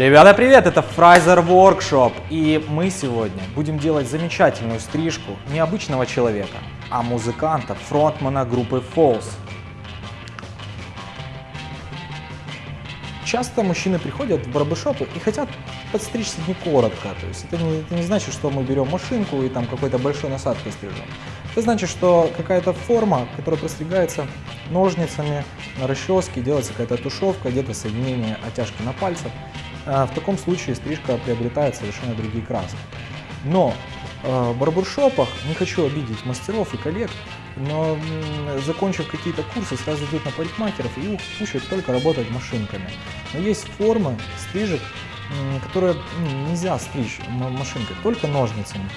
Ребята, привет! Это Фрайзер Workshop, и мы сегодня будем делать замечательную стрижку не обычного человека, а музыканта, фронтмана группы Falls. Часто мужчины приходят в барбершопы и хотят подстричься не коротко, то есть это не, это не значит, что мы берем машинку и там какой-то большой насадкой стрижем. Это значит, что какая-то форма, которая простригается ножницами на расческе, делается какая-то тушевка, где-то соединение оттяжки на пальцах. А, в таком случае стрижка приобретает совершенно другие краски. Но а, в барбершопах, не хочу обидеть мастеров и коллег, но закончив какие-то курсы, сразу идут на парикмахеров и их учат только работать машинками. Но есть формы стрижек, которые нельзя стричь машинкой, только ножницами.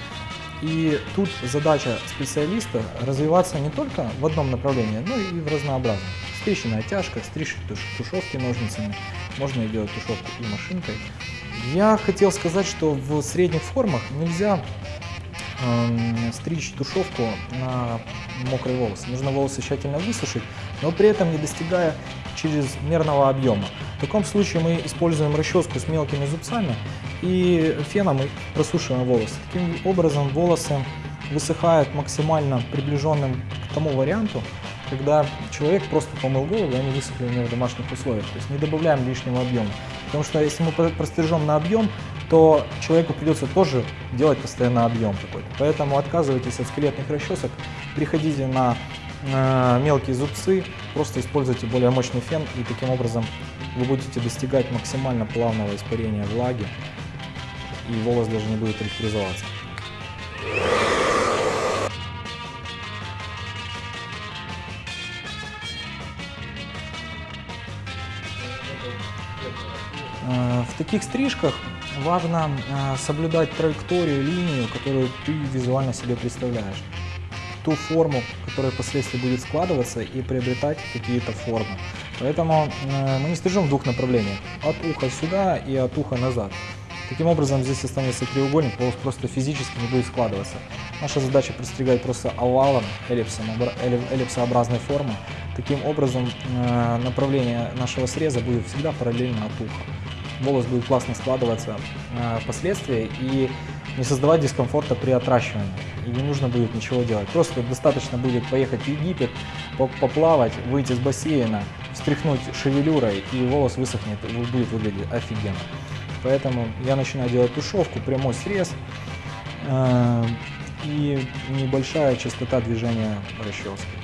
И тут задача специалиста развиваться не только в одном направлении, но и в разнообразном. Стричь на оттяжках, стричь туш, тушевки ножницами, можно делать тушевку и машинкой. Я хотел сказать, что в средних формах нельзя э, стричь тушевку на мокрые волосы. Нужно волосы тщательно высушить, но при этом не достигая чрезмерного объема. В таком случае мы используем расческу с мелкими зубцами и феном просушиваем волосы. Таким образом волосы высыхают максимально приближенным к тому варианту, когда человек просто помыл голову, и они высохли у него в домашних условиях. То есть не добавляем лишнего объема. Потому что если мы прострижем на объем, то человеку придется тоже делать постоянно объем какой-то. Поэтому отказывайтесь от скелетных расчесок, переходите на э, мелкие зубцы, просто используйте более мощный фен, и таким образом вы будете достигать максимально плавного испарения влаги, и волос даже не будет электризоваться. В таких стрижках важно э, соблюдать траекторию, линию, которую ты визуально себе представляешь. Ту форму, которая впоследствии будет складываться и приобретать какие-то формы. Поэтому э, мы не стрижем в двух направлениях. От уха сюда и от уха назад. Таким образом здесь останется треугольник, волос просто физически не будет складываться. Наша задача пристригать просто овалом, эллипсом, эллипсообразной формы. Таким образом направление нашего среза будет всегда параллельно от уха волос будет классно складываться э, впоследствии и не создавать дискомфорта при отращивании. И не нужно будет ничего делать. Просто достаточно будет поехать в Египет, поплавать, выйти с бассейна, встряхнуть шевелюрой, и волос высохнет, будет выглядеть офигенно. Поэтому я начинаю делать тушевку, прямой срез э, и небольшая частота движения расчески.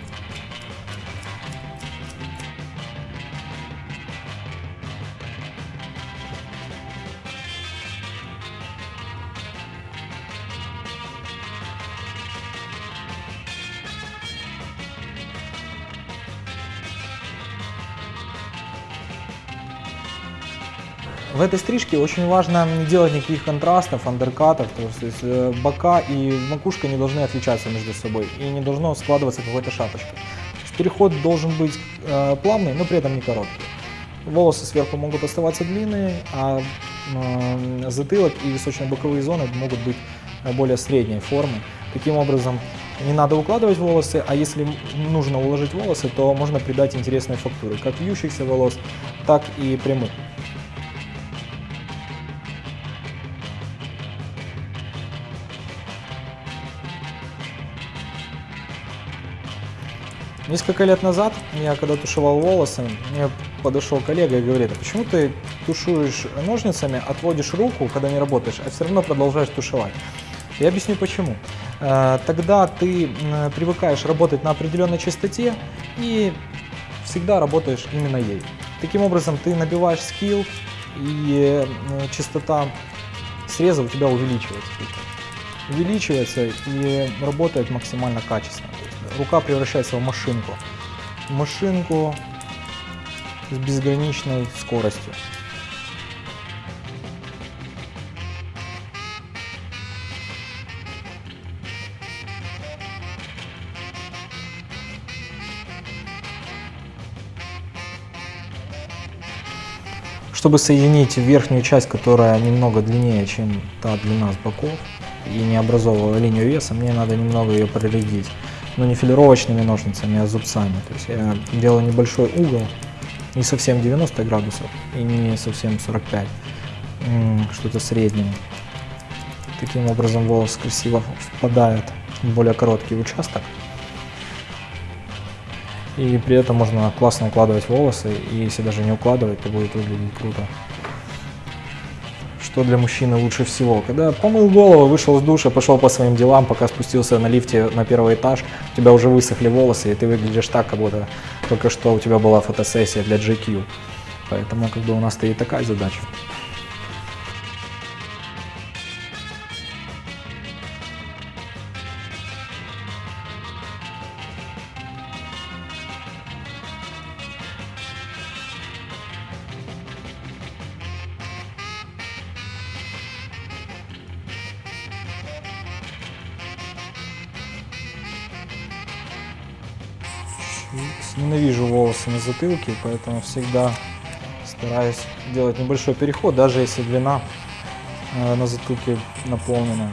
В этой стрижке очень важно не делать никаких контрастов, андеркатов, то есть э, бока и макушка не должны отличаться между собой и не должно складываться какой-то шапочка. Переход должен быть э, плавный, но при этом не короткий. Волосы сверху могут оставаться длинные, а э, затылок и височно-боковые зоны могут быть более средней формы. Таким образом, не надо укладывать волосы, а если нужно уложить волосы, то можно придать интересной фактуры, как вьющихся волос, так и прямых. Несколько лет назад, я когда тушевал волосы, мне подошел коллега и говорит, а почему ты тушуешь ножницами, отводишь руку, когда не работаешь, а все равно продолжаешь тушевать? Я объясню почему. Э, тогда ты привыкаешь работать на определенной частоте и всегда работаешь именно ей. Таким образом ты набиваешь скилл и частота среза у тебя увеличивается. Увеличивается и работает максимально качественно рука превращается в машинку. Машинку с безграничной скоростью. Чтобы соединить верхнюю часть, которая немного длиннее, чем та длина с боков, и не образовывала линию веса, мне надо немного ее проредить но не филировочными ножницами, а зубцами. То есть я делаю небольшой угол, не совсем 90 градусов и не совсем 45, что-то среднее. Таким образом волос красиво впадает в более короткий участок. И при этом можно классно укладывать волосы, и если даже не укладывать, то будет выглядеть круто. Что для мужчины лучше всего? Когда помыл голову, вышел с душа, пошел по своим делам, пока спустился на лифте на первый этаж, у тебя уже высохли волосы, и ты выглядишь так, как будто только что у тебя была фотосессия для GQ. Поэтому как бы у нас стоит такая задача. Ненавижу волосы на затылке, поэтому всегда стараюсь делать небольшой переход, даже если длина э, на затылке наполнена.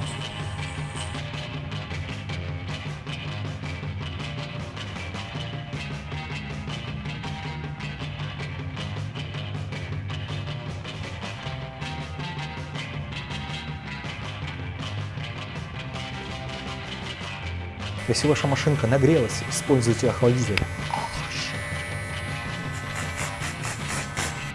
Если ваша машинка нагрелась, используйте охладитель.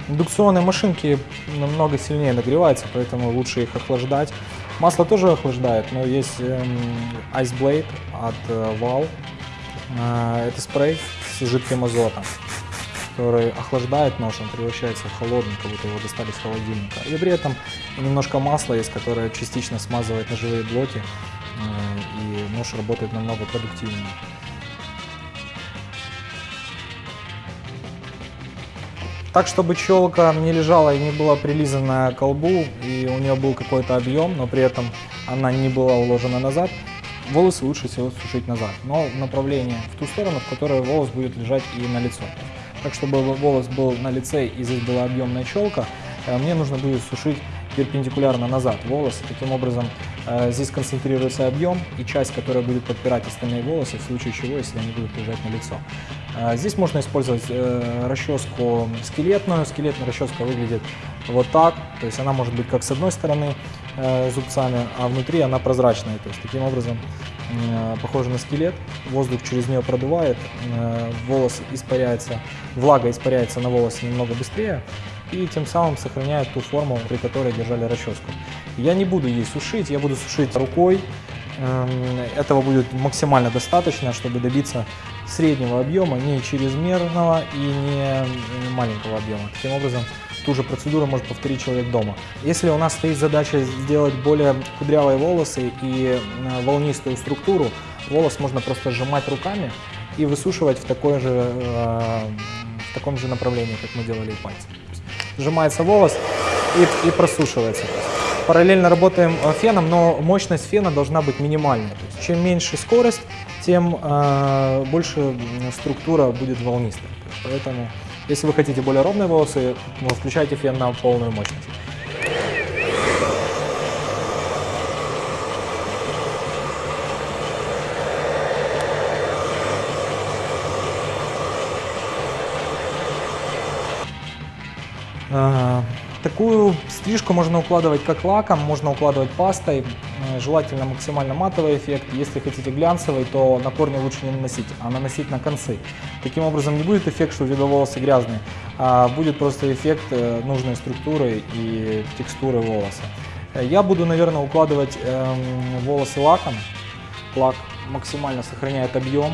Индукционные машинки намного сильнее нагреваются, поэтому лучше их охлаждать. Масло тоже охлаждает, но есть эм, Ice Blade от э, Val. Э, это спрей с жидким азотом, который охлаждает нож, он превращается в холодный, как будто его достали с холодильника. И при этом немножко масла есть, которое частично смазывает ножевые блоки, и нож работает намного продуктивнее. Так, чтобы челка не лежала и не была прилизана к колбу, и у нее был какой-то объем, но при этом она не была уложена назад, волосы лучше всего сушить назад, но в направлении, в ту сторону, в которой волос будет лежать и на лицо. Так, чтобы волос был на лице и здесь была объемная челка, э, мне нужно будет сушить перпендикулярно назад волосы. Таким образом, э, здесь концентрируется объем и часть, которая будет подпирать остальные волосы, в случае чего, если они будут лежать на лицо. Э, здесь можно использовать э, расческу скелетную. Скелетная расческа выглядит вот так, то есть она может быть как с одной стороны зубцами, а внутри она прозрачная. То есть таким образом похожа на скелет, воздух через нее продувает, волос испаряется, влага испаряется на волосе немного быстрее, и тем самым сохраняет ту форму, при которой держали расческу. Я не буду ей сушить, я буду сушить рукой. Эм, этого будет максимально достаточно, чтобы добиться среднего объема, не чрезмерного и не маленького объема. Таким образом, ту же процедуру может повторить человек дома. Если у нас стоит задача сделать более кудрявые волосы и э, волнистую структуру, волос можно просто сжимать руками и высушивать в, такой же, э, в таком же направлении, как мы делали и пальцем сжимается волос и, и просушивается. Параллельно работаем э, феном, но мощность фена должна быть минимальной. То есть, чем меньше скорость, тем э, больше структура будет волнистой. Поэтому, если вы хотите более ровные волосы, включайте фен на полную мощность. Такую стрижку можно укладывать как лаком, можно укладывать пастой, э, желательно максимально матовый эффект. Если хотите глянцевый, то на корни лучше не наносить, а наносить на концы. Таким образом не будет эффект, что у тебя волосы грязные, а будет просто эффект э, нужной структуры и текстуры волоса. Я буду, наверное, укладывать эм, волосы лаком. Лак максимально сохраняет объем.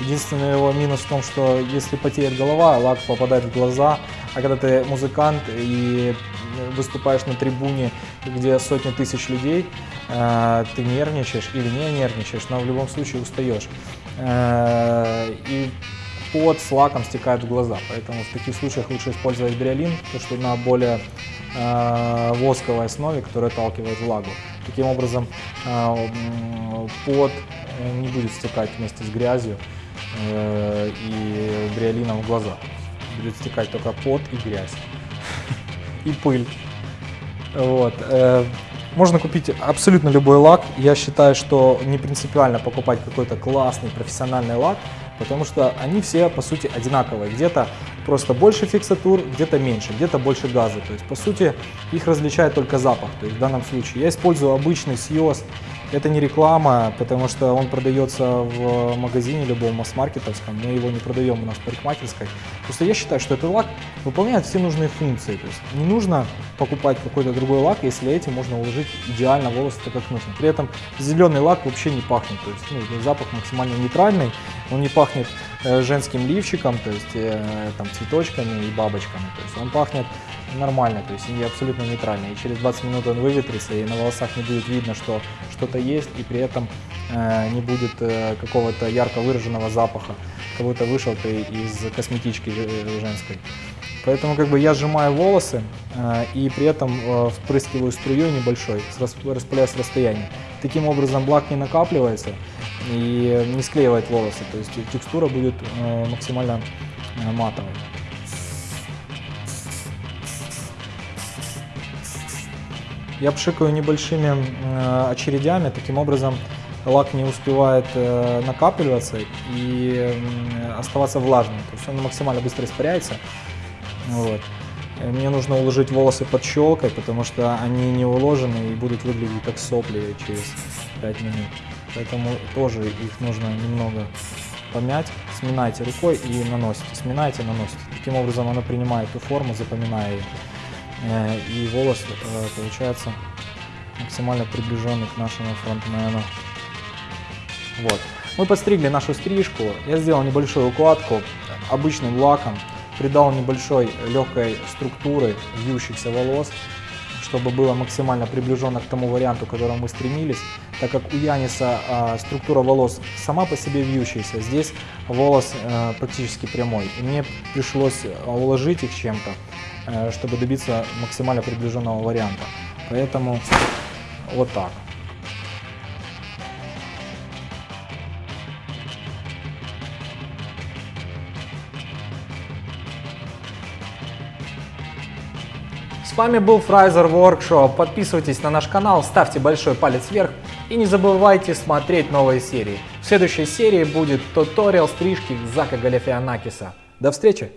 Единственный его минус в том, что если потеет голова, лак попадает в глаза, а когда ты музыкант и выступаешь на трибуне, где сотни тысяч людей, э, ты нервничаешь или не нервничаешь, но в любом случае устаешь. Э, и пот с лаком стекает в глаза, поэтому в таких случаях лучше использовать бриолин, то что на более э, восковой основе, которая отталкивает влагу. Таким образом пот не будет стекать вместе с грязью и бриолином в глаза будет стекать только пот и грязь. И пыль. Вот. Э, можно купить абсолютно любой лак. Я считаю, что не принципиально покупать какой-то классный профессиональный лак, потому что они все, по сути, одинаковые. Где-то просто больше фиксатур, где-то меньше, где-то больше газа. То есть, по сути, их различает только запах. То есть, в данном случае я использую обычный Сьоз. Это не реклама, потому что он продается в магазине любом масс-маркетовском, мы его не продаем у нас в парикмахерской. Просто я считаю, что этот лак выполняет все нужные функции. То есть не нужно покупать какой-то другой лак, если этим можно уложить идеально волосы так, как нужно. При этом зеленый лак вообще не пахнет, то есть ну, запах максимально нейтральный, он не пахнет женским лифчиком, то есть э, там цветочками и бабочками, то есть он пахнет нормально, то есть они абсолютно нейтральные. И через 20 минут он выветрится, и на волосах не будет видно, что что-то есть, и при этом э, не будет э, какого-то ярко выраженного запаха, как будто вышел ты из косметички э, женской. Поэтому как бы я сжимаю волосы э, и при этом э, впрыскиваю струей небольшой, распыляю с расстояния. Таким образом лак не накапливается и не склеивает волосы, то есть текстура будет э, максимально э, матовой. Я пшикаю небольшими э, очередями, таким образом лак не успевает накапливаться и оставаться влажным. То есть он максимально быстро испаряется. Вот. Мне нужно уложить волосы под щелкой, потому что они не уложены и будут выглядеть как сопли через 5 минут. Поэтому тоже их нужно немного помять. Сминайте рукой и наносите. Сминайте, наносите. Таким образом она принимает ту форму, запоминая ее. Э, и волос э, получается максимально приближенный к нашему фронтмену. Вот. Мы подстригли нашу стрижку. Я сделал небольшую укладку обычным лаком, придал небольшой легкой структуры вьющихся волос, чтобы было максимально приближенно к тому варианту, к которому мы стремились, так как у Яниса э, структура волос сама по себе вьющаяся, здесь волос э, практически прямой. И мне пришлось уложить их чем-то, Э, чтобы добиться максимально приближенного варианта. Поэтому вот так. С вами был Фрайзер Workshop. Подписывайтесь на наш канал, ставьте большой палец вверх и не забывайте смотреть новые серии. В следующей серии будет туториал стрижки Зака Галифианакиса. До встречи!